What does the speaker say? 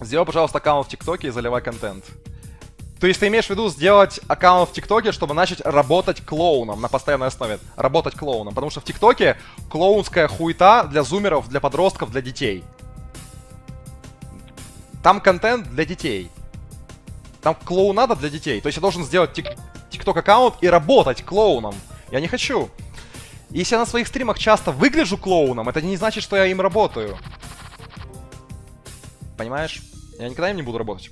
Сделай, пожалуйста, аккаунт в ТикТоке и заливай контент. То есть ты имеешь в виду сделать аккаунт в ТикТоке, чтобы начать работать клоуном на постоянной основе? Работать клоуном. Потому что в ТикТоке клоунская хуета для зумеров, для подростков, для детей. Там контент для детей. Там клоунада для детей. То есть я должен сделать тик ТикТок аккаунт и работать клоуном. Я не хочу. Если я на своих стримах часто выгляжу клоуном, это не значит, что я им работаю. Понимаешь? Я никогда им не буду работать.